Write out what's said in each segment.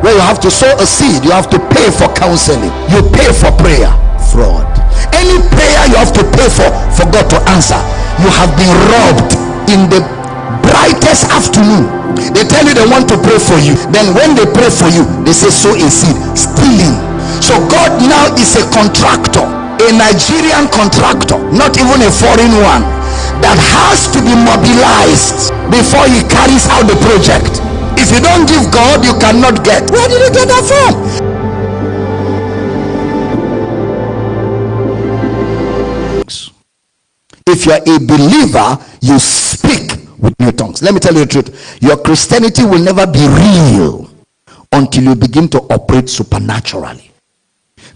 Where you have to sow a seed, you have to pay for counseling, you pay for prayer. Fraud. Any prayer you have to pay for, for God to answer, you have been robbed in the brightest afternoon. They tell you they want to pray for you. Then when they pray for you, they say sow a seed. Stealing. So God now is a contractor, a Nigerian contractor, not even a foreign one, that has to be mobilized before he carries out the project. If you don't give God, you cannot get. Where did you get that from? If you are a believer, you speak with new tongues. Let me tell you the truth. Your Christianity will never be real until you begin to operate supernaturally.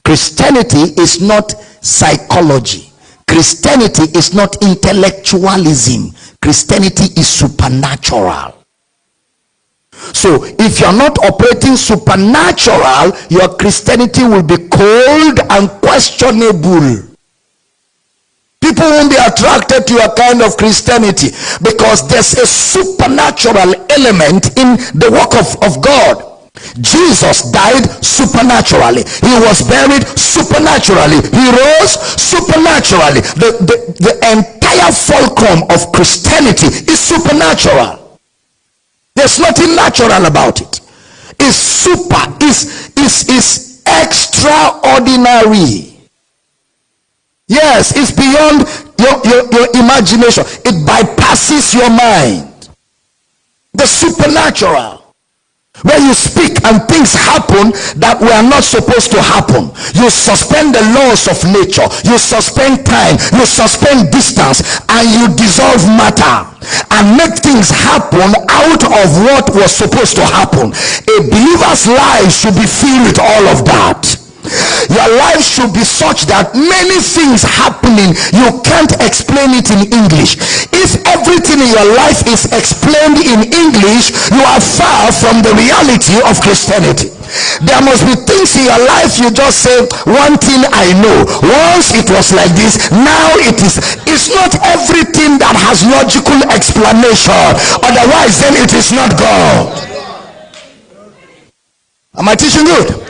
Christianity is not psychology. Christianity is not intellectualism. Christianity is supernatural. So, if you're not operating supernatural, your Christianity will be cold and questionable. People won't be attracted to your kind of Christianity because there's a supernatural element in the work of, of God. Jesus died supernaturally. He was buried supernaturally. He rose supernaturally. The, the, the entire fulcrum of Christianity is supernatural. There's nothing natural about it. It's super, is is is extraordinary. Yes, it's beyond your, your, your imagination. It bypasses your mind. The supernatural. Where you speak and things happen that were not supposed to happen. You suspend the laws of nature. You suspend time. You suspend distance. And you dissolve matter. And make things happen out of what was supposed to happen. A believer's life should be filled with all of that your life should be such that many things happening you can't explain it in english. If everything in your life is explained in english you are far from the reality of christianity. There must be things in your life you just say one thing i know. Once it was like this now it is it's not everything that has logical explanation. Otherwise then it is not god. Am i teaching good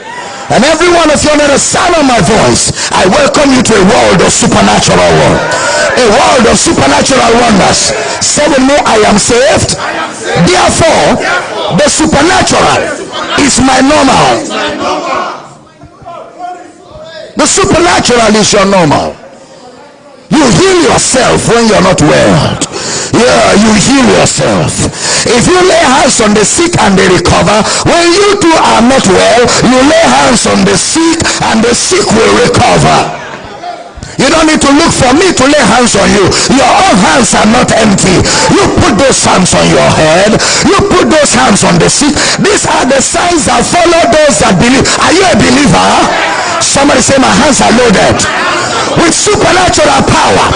and every one of you under the sound of my voice, I welcome you to a world of supernatural world. A world of supernatural wonders. Say with I am saved. Therefore, the supernatural is my normal. The supernatural is your normal. You heal yourself when you're not well. Yeah you heal yourself. If you lay hands on the sick and they recover when you too are not well you lay hands on the sick and the sick will recover. You don't need to look for me to lay hands on you. Your own hands are not empty. You put those hands on your head. You put those hands on the sick. These are the signs that follow those that believe. Are you a believer? Somebody say my hands are loaded with supernatural power.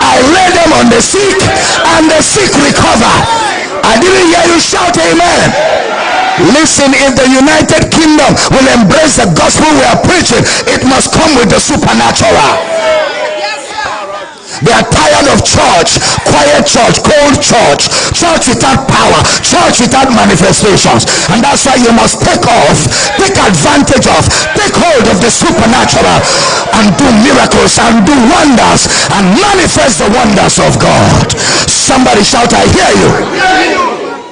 I lay them on the sick and the sick recover. I didn't hear you shout amen. Listen if the united kingdom will embrace the gospel we are preaching. It must come with the supernatural they are tired of church, quiet church, cold church, church without power, church without manifestations. And that's why you must take off, take advantage of, take hold of the supernatural and do miracles and do wonders and manifest the wonders of God. Somebody shout, I hear you.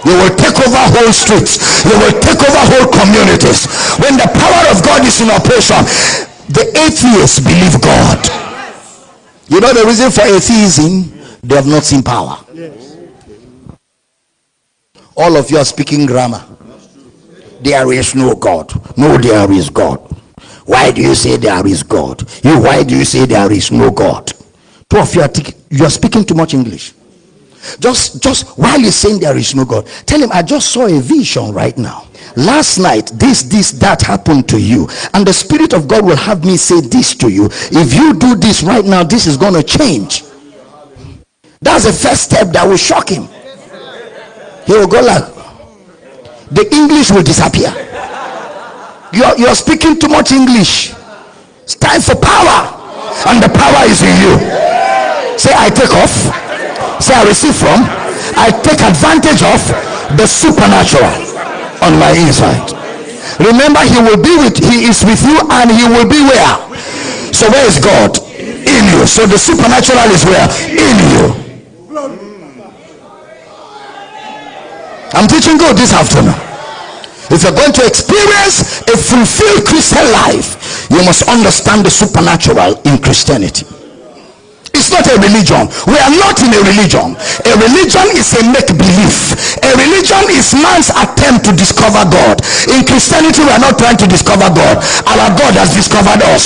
You will take over whole streets. You will take over whole communities. When the power of God is in operation, the atheists believe God. You know the reason for atheism? They have not seen power. All of you are speaking grammar. There is no God. No, there is God. Why do you say there is God? You, why do you say there is no God? Two of you are, you are speaking too much English. Just, just while you're saying there is no God, tell him, I just saw a vision right now last night this this that happened to you. And the spirit of god will have me say this to you. If you do this right now this is going to change. That's the first step that will shock him. He will go like the english will disappear. You're, you're speaking too much english. It's time for power. And the power is in you. Say i take off. Say i receive from. I take advantage of the supernatural on my inside. Remember, he will be with he is with you and he will be where? So where is God? In you. So the supernatural is where? In you. I'm teaching good this afternoon. If you're going to experience a fulfilled Christian life, you must understand the supernatural in Christianity. Not a religion. We are not in a religion. A religion is a make believe. A religion is man's attempt to discover God. In Christianity, we are not trying to discover God. Our God has discovered us.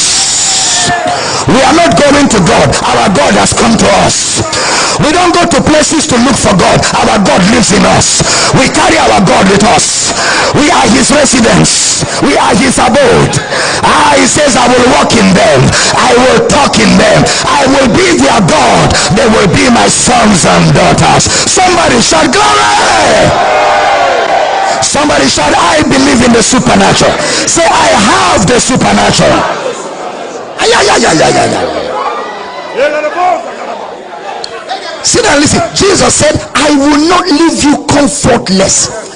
We are not going to God. Our God has come to us. We don't go to places to look for God. Our God lives in us. We carry our God with us. We are his residence. We are his abode. Ah, he says, I will walk in them. I will talk in them. I will be their God. They will be my sons and daughters. Somebody shout glory. Somebody shout, I believe in the supernatural. Say, I have the supernatural. Yeah, yeah, yeah, yeah, yeah, Sit down, listen. Jesus said, I will not leave you comfortless.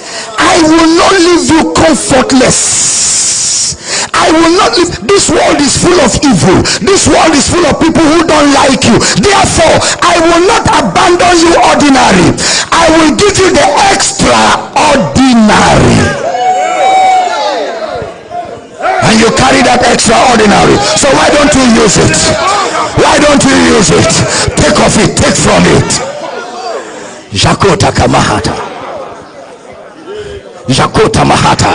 I will not leave you comfortless. I will not leave. This world is full of evil. This world is full of people who don't like you. Therefore, I will not abandon you ordinary. I will give you the extraordinary. And you carry that extraordinary. So why don't you use it? Why don't you use it? Take off it. Take from it. Jakota Kamahata. Jakota Mahata.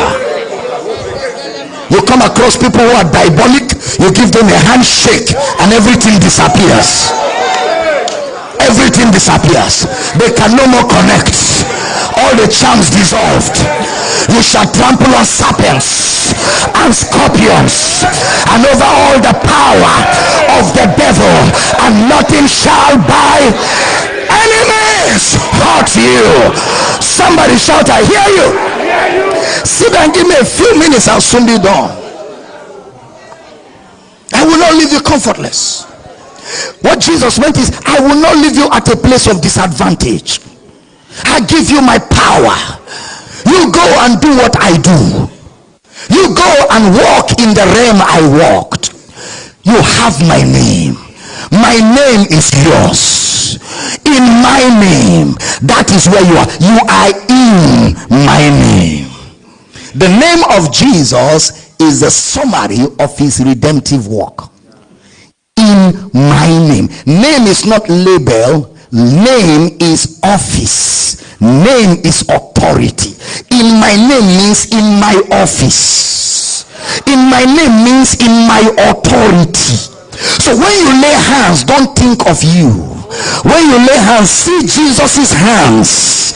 You come across people who are diabolic you give them a handshake and everything disappears. Everything disappears. They can no more connect. All the charms dissolved. You shall trample on serpents and scorpions and over all the power of the devil and nothing shall by enemies. Hurt you. Somebody shout i hear you Sit and give me a few minutes, I'll soon be done. I will not leave you comfortless. What Jesus meant is, I will not leave you at a place of disadvantage. I give you my power. You go and do what I do. You go and walk in the realm I walked. You have my name. My name is yours. In my name, that is where you are. You are in my name. The name of Jesus is the summary of his redemptive work. In my name. Name is not label. Name is office. Name is authority. In my name means in my office. In my name means in my authority. So when you lay hands, don't think of you when you lay hands see jesus's hands.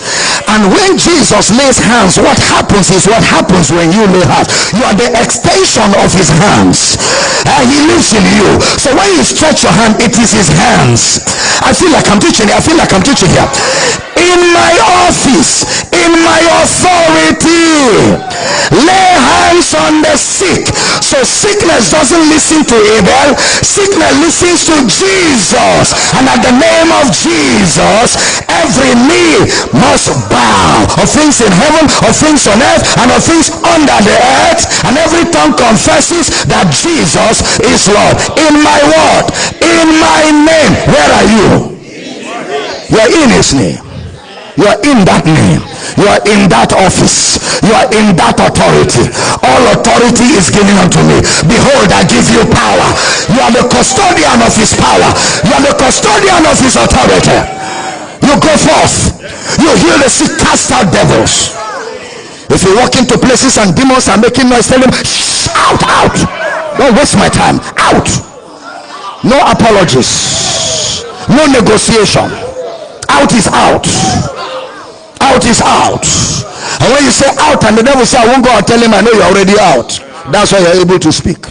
And when jesus lays hands what happens is what happens when you lay hands. You are the extension of his hands. And he lives in you. So when you stretch your hand it is his hands. I feel like i'm teaching i feel like i'm teaching here. In my office in my authority the sick. So sickness doesn't listen to abel. Sickness listens to jesus. And at the name of jesus every knee must bow. Of things in heaven of things on earth and of things under the earth. And every tongue confesses that jesus is lord. In my word in my name where are you? You're in his name you are in that name. You are in that office. You are in that authority. All authority is given unto me. Behold i give you power. You are the custodian of his power. You are the custodian of his authority. You go forth. You heal the sick cast out devils. If you walk into places and demons are making noise tell them shout out. Don't waste my time. Out. No apologies. No negotiation out is out. Out is out. And when you say out and the devil say i won't go and tell him i know you're already out. That's why you're able to speak.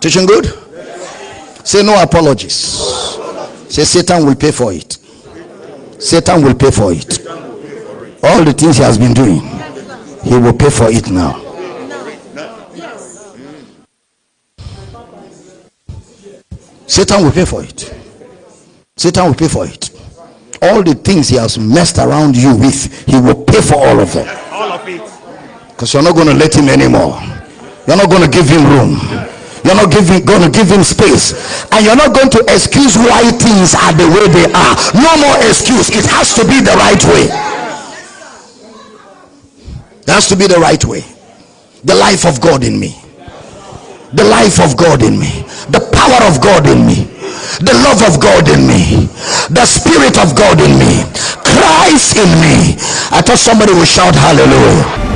Teaching good? Say no apologies. Say satan will pay for it. Satan will pay for it. All the things he has been doing he will pay for it now satan will pay for it Satan will pay for it. All the things he has messed around you with, he will pay for all of them. All of it. Because you're not going to let him anymore. You're not going to give him room. You're not giving, going to give him space. And you're not going to excuse why things are the way they are. No more excuse. It has to be the right way. It has to be the right way. The life of God in me. The life of God in me. The power of God in me. The love of God in me. The spirit of God in me. Christ in me. I thought somebody would shout hallelujah.